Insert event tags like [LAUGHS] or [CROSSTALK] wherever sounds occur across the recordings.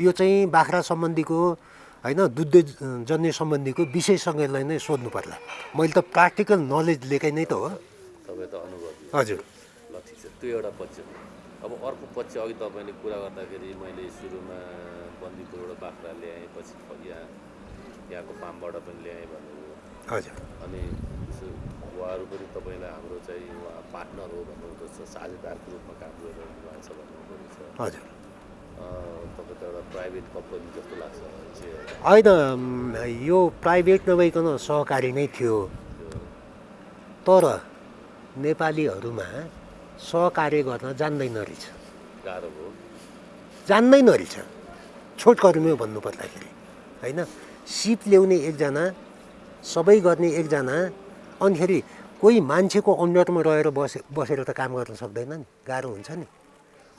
यो चाहिँ बाख्रा सम्बन्धीको होइन दुध जन्य सम्बन्धीको विषयसँगलाई नै सोध्नु पर्ला। मैले त प्र्याक्टिकल नलेज लिएकै नै त हो। तपाईँ त अनुभवी हजुर। ल ठिक छ। त्यो एउटा पक्ष। अब अर्को पक्ष अघि तपाईँले कुरा गर्दाखेरि मैले सुरुमा बन्दीको एउटा बाख्रा ल्याएँ पछि यहाँ यहाँको फार्मबाट पनि ल्याएँ भन्नुभयो। हजुर। अनि उहाँहरू पनि तपाईँलाई हाम्रो चाहिँ उहाँ पार्टनर हो भन्नुहुँदो छ साझेदारको रूपमा काम गरिरहनु भएको छ भन्नुहुँदो रहेछ हजुर। अँ, तपाईँ त एउटा प्राइभेट कम्पनी जस्तो लाग्छ चाहिँ होइन यो प्राइभेट नभइकन सहकारी नै थियो। तर नेपालीहरूमा सहकार्य गर्न जान्दैन रहेछ। गाह्रो जान्दैन रहेछ। छोटकर्मी भन्नु पर्दाखेरि होइन? सिप ल्याउने एकजना सबै गर्ने एकजना अनिखेरि कोही मान्छेको अन्डरमा रहेर बसे बसेर त काम गर्न सक्दैन नि। गाह्रो हुन्छ नि।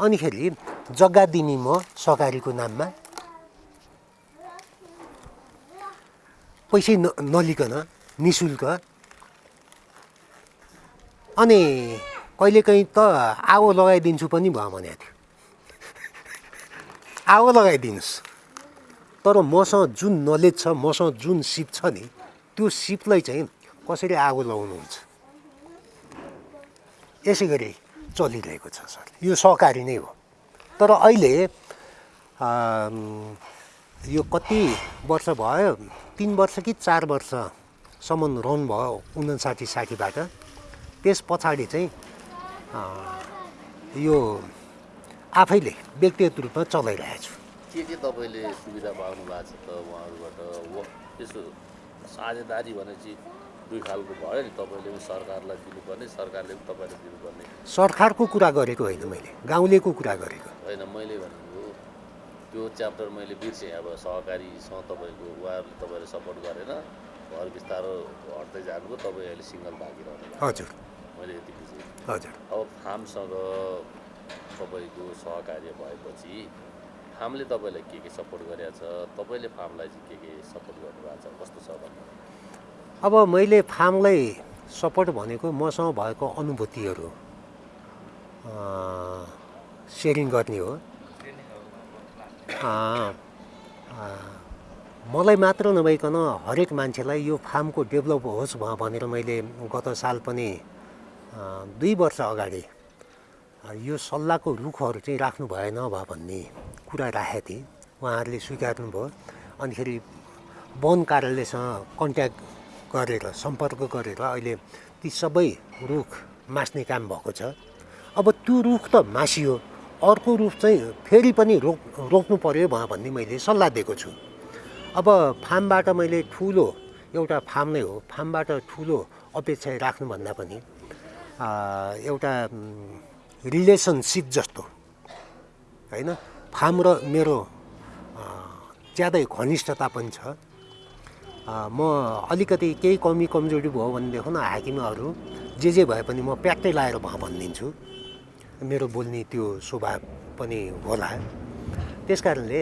अनिखेरि जग्गा दिने म सहकारीको नाममा। पैसै न नलिकन नि शुल्क अनि कहिलेकाहीँ त आगो लगाइदिन्छु पनि भयो भनेको थियो। [LAUGHS] आगो लगाइदिनुहोस्। तर मसँग जुन नलेज छ मसँग जुन सिप छ नि त्यो सिपलाई चाहिँ कसरी आगो लगाउनुहुन्छ? यसै गरी चलिरहेको छ सर यो सहकारी नै हो। तर अहिले यो कति वर्ष भयो तिन वर्ष कि चार वर्षसम्म रन भयो उन्साठी साठीबाट त्यस पछाडि चाहिँ यो आफैले व्यक्तिगत रूपमा चलाइरहेको के के तपाईँले सुविधा पाउनु भएको छ त उहाँहरूबाट? यसो साझेदारी भनेपछि दुई खालको भयो नि तपाईँले पनि सरकारलाई दिनुपर्ने सरकारले पनि तपाईँलाई दिनुपर्ने। सरकारको कुरा गरेको होइन मैले गाउँलेको कुरा गरेको। होइन मैले भनेको त्यो च्याप्टर मैले बिर्सेँ अब सहकारीसँग तपाईँको उहाँहरूले तपाईँले सपोर्ट गरेन घर बिस्तारो हट्दै जानुभयो तपाईँ अहिले सिङ्गल भागिरहनु हजुर। मैले यति बुझेँ। हजुर। अब फार्मसँग तपाईँको सहकार्य भएपछि फार्मले तपाईँलाई के के सपोर्ट गरेको छ तपाईँले फार्मलाई चाहिँ के के सपोर्ट गर्नुभएको अब मैले फार्मलाई सपोर्ट भनेको मसँग भएको अनुभूतिहरू सेयरिङ गर्ने हो। मलाई मात्र नभइकन हरेक मान्छेलाई यो फार्मको डेभलप होस् भनेर मैले गत साल पनि दुई वर्ष अगाडि यो सल्लाहको रुखहरू चाहिँ राख्नु भएन भ भन्ने कुरा राखेको थिएँ। उहाँहरूले स्वीकार्नु भयो अनिखेरि वन कार्यालयसँग कन्ट्याक्ट गरेर सम्पर्क गरेर अहिले ती सबै रुख मास्ने काम भएको छ। अब त्यो रुख त मासियो अर्को रुख चाहिँ फेरि पनि रोक रोप्नु पऱ्यो भन्ने मैले सल्लाह दिएको छु। अब फार्मबाट मैले ठुलो एउटा फार्म नै हो फार्मबाट ठुलो अपेक्षा राख्नुभन्दा पनि एउटा रिलेसनसिप जस्तो होइन? फार्म र मेरो ज्यादै घनिष्ठता पनि छ। म अलिकति केही कमी कमजोरी भयो भनेदेखि हाकिमहरू जे जे भए पनि म प्याक्टै लाएर भनिदिन्छु। मेरो बोल्ने त्यो स्वभाव पनि होला। त्यस कारणले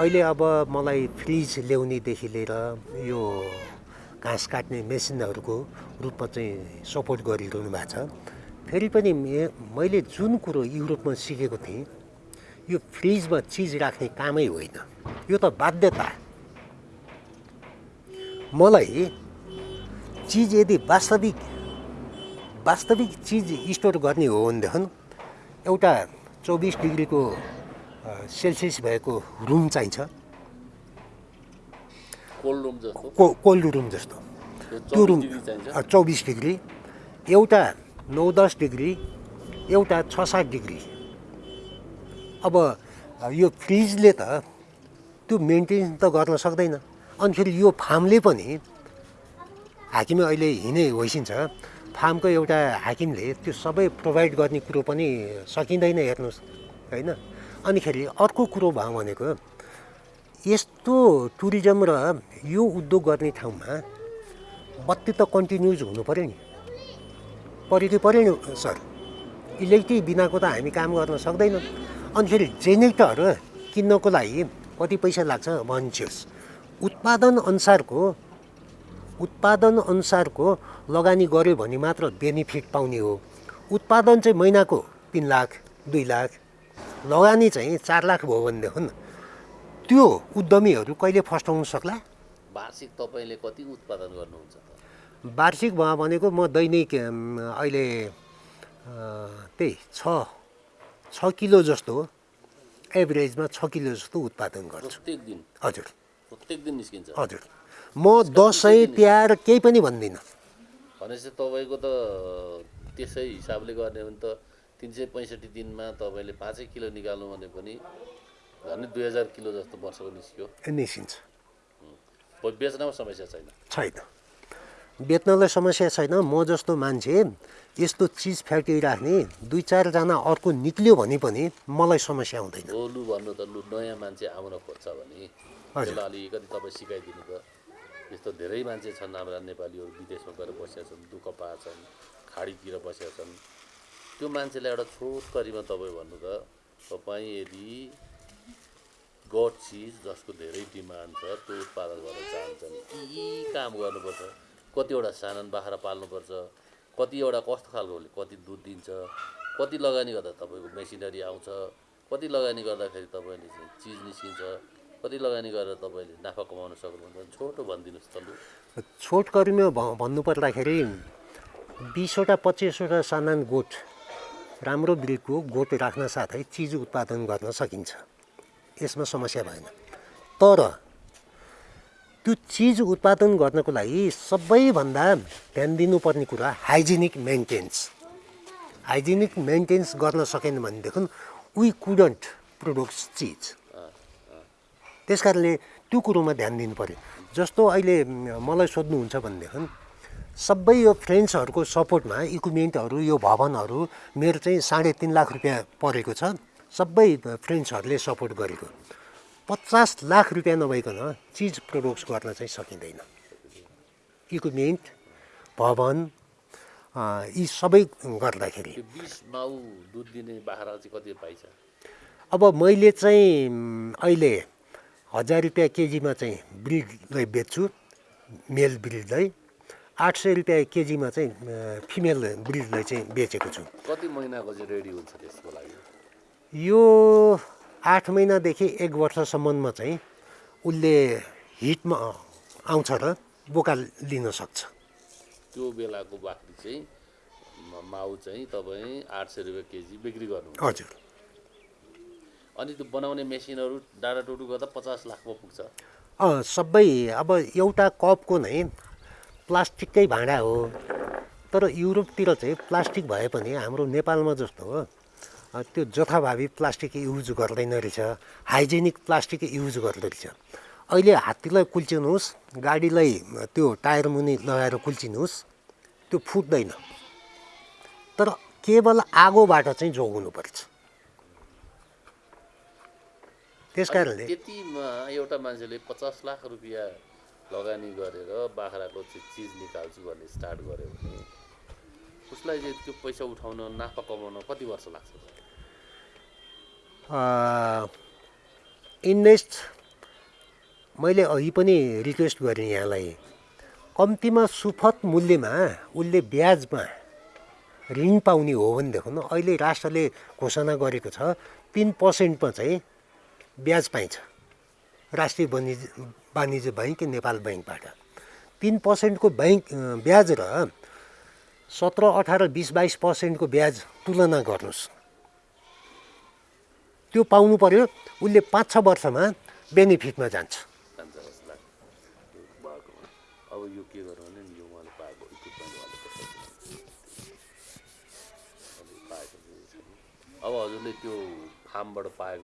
अहिले अब मलाई फ्रिज ल्याउनेदेखि लिएर यो घाँस काट्ने मेसिनहरूको रूपमा चाहिँ सपोर्ट गरिरहनु भएको छ। फेरि पनि मैले जुन कुरो युरोपमा सिकेको थिएँ यो फ्रिजमा चिज राख्ने कामै होइन। यो त बाध्यता। मलाई चिज यदि वास्तविक वास्तविक चिज स्टोर गर्ने हो भनेदेखि एउटा चौबिस डिग्रीको सेल्सियस भएको रुम चाहिन्छ। कोल्ड रुम जस्तो? को कोल्ड रुम जस्तो। त्यो 24 रुम चौबिस डिग्री एउटा नौ दस डिग्री एउटा छ सात डिग्री। अब यो फ्रिजले त त्यो मेन्टेन त गर्न सक्दैन। अनि फेरि यो फार्मले पनि हाकिम अहिले हिँडे होइसिन्छ फार्मको एउटा हाकिमले त्यो सबै प्रोभाइड गर्ने कुरो पनि सकिँदैन हेर्नुहोस् होइन? अनिखेरि अर्को कुरो भयो भनेको यस्तो टुरिज्म र यो उद्योग गर्ने ठाउँमा बत्ती त कन्टिन्युज हुनु पऱ्यो नि। पऱ्यो पऱ्यो नि सर। इलेक्ट्रिक बिनाको त हामी काम गर्न सक्दैनौँ। अनि फेरि किन्नको लागि कति पैसा लाग्छ भन्छोस् उत्पादन अनुसारको उत्पादन अनुसारको लगानी गऱ्यो भने मात्र बेनिफिट पाउने हो। उत्पादन चाहिँ महिनाको तिन लाख दुई लाख लगानी चाहिँ चार लाख भयो भनेदेखि त्यो उद्यमीहरू कहिले फस्टाउनु सक्ला? वार्षिक तपाईँले कति उत्पादन गर्नुहुन्छ वार्षिक भयो भनेको म दैनिक अहिले त्यही छ छ किलो जस्तो एभरेजमा छ किलो जस्तो उत्पादन गर्छु। दिन? हजुर। प्रत्येक दिन निस्किन्छ। हजुर। म दसैँ तिहार केही पनि भन्दिनँ। भनेपछि तपाईँको त त्यसै हिसाबले गर्ने हो भने त तिन सय पैँसठी दिनमा तपाईँले पाँचै किलो निकाल्नु भने पनि झन् दुई हजार किलो जस्तो वर्षको निस्क्यो। निस्किन्छ। बेच्नमा समस्या छैन। छैन। बेच्नलाई समस्या छैन। म जस्तो मान्छे यस्तो चिज फ्याक्ट्री दुई चारजना अर्को निक्ल्यो भने पनि मलाई समस्या हुँदैन। लु भन्नु त लु नयाँ मान्छे आउन खोज्छ भने। त्यसलाई अलिकति तपाईँ सिकाइदिनु त यस्तो धेरै मान्छे छन् हाम्रा नेपालीहरू विदेशमा गएर बसेका छन् दुःख पाएछन् खाडीतिर बसेका छन्। त्यो मान्छेलाई एउटा छोटकरीमा तपाईँ भन्नु त तपाईँ यदि गड चिज जसको धेरै डिमान्ड छ त्यो उत्पादन गर्न चाहन्छन् यी काम गर्नुपर्छ। कतिवटा सानन बाख्रा पाल्नुपर्छ कतिवटा कस्तो खालको कति दुध दिन्छ कति लगानी गर्दा तपाईँको मेसिनरी आउँछ कति लगानी गर्दाखेरि तपाईँले चिज निस्किन्छ। कति लगानी गरेर तपाईँले नाफा कमाउन सक्नुहुन्छ? छोटो भनिदिनुहोस् त लु। छोटकरीमा भ भन्नुपर्दाखेरि बिसवटा पच्चिसवटा सामान गोठ राम्रो ब्रिडको गोठ राख्न साथै चिज उत्पादन गर्न सकिन्छ। यसमा समस्या भएन। तर त्यो चिज उत्पादन गर्नको लागि सबैभन्दा ध्यान दिनुपर्ने कुरा हाइजेनिक मेन्टेन्स। हाइजेनिक मेन्टेन्स गर्न सकेन भनेदेखि वी कुडन्ट प्रोडक्ट्स चिज त्यस कारणले त्यो कुरोमा ध्यान दिनु पऱ्यो जस्तो अहिले मलाई सोध्नुहुन्छ भनेदेखि सबै यो फ्रेन्ड्सहरूको सपोर्टमा इक्विपमेन्टहरू यो भवनहरू मेरो चाहिँ साढे तिन लाख रुपियाँ परेको छ सबै फ्रेन्ड्सहरूले सपोर्ट गरेको। पचास लाख रुपियाँ नभइकन चिज प्रोडक्ट्स गर्न चाहिँ सकिँदैन। इक्विपमेन्ट भवन यी सबै गर्दाखेरि। अब मैले चाहिँ अहिले हजार रुपियाँ केजीमा चाहिँ ब्रिडलाई बेच्छु मेल ब्रिडलाई। आठ सय रुपियाँ केजीमा चाहिँ फिमेल ब्रिडलाई चाहिँ बेचेको छु। कति महिनाको चाहिँ रेडी हुन्छ त्यसको लागि? यो आठ महिनादेखि एक वर्षसम्ममा चाहिँ उसले हिटमा आउँछ र बोका लिन सक्छ। त्यो बेलाको बाख्री चाहिँ माउ चाहिँ तपाईँ आठ सय रुपियाँ केजी बिक्री गर्नु हजुर। अनि त्यो बनाउने मेसिनहरू डाँडा टुटु गर्दा पचास लाखमा पुग्छ। अँ सबै अब एउटा कपको नै प्लास्टिककै भाँडा हो। तर युरोपतिर चाहिँ प्लास्टिक भए पनि हाम्रो नेपालमा जस्तो हो त्यो जथाभावी प्लास्टिक युज गर्दैन रहेछ। हाइजेनिक प्लास्टिक युज गर्दो रहेछ। अहिले हात्तीलाई कुल्चिनुहोस् गाडीलाई त्यो टायर मुनि लगाएर कुल्चिनुहोस् त्यो फुट्दैन। तर केवल आगोबाट चाहिँ जोगाउनुपर्छ। त्यस कारणले। त्यतिमा एउटा मान्छेले पचास लाख रुपियाँ लगानी गरेर बाख्राको चिज निकाल्छु भन्ने स्टार्ट गर्यो भने उसलाई चाहिँ त्यो पैसा उठाउन नाफा कमाउन कति वर्ष लाग्छ? इन्भेस्ट मैले अघि पनि रिक्वेस्ट गरेँ यहाँलाई। कम्तीमा सुपथ मूल्यमा उसले ब्याजमा ऋण पाउने हो भनेदेखि अहिले राष्ट्रले घोषणा गरेको छ तिन पर्सेन्टमा चाहिँ ब्याज पाइन्छ। राष्ट्रिय वाणिज्य वाणिज्य बैङ्क नेपाल बैङ्कबाट। तिन पर्सेन्टको बैङ्क अँ, ब्याज र सत्र अठार बिस बाइस पर्सेन्टको ब्याज तुलना गर्नुहोस्। त्यो पाउनु पर्यो उसले पाँच छ वर्षमा बेनिफिटमा जान्छ। अब हजुरले त्यो फार्मबाट पाएको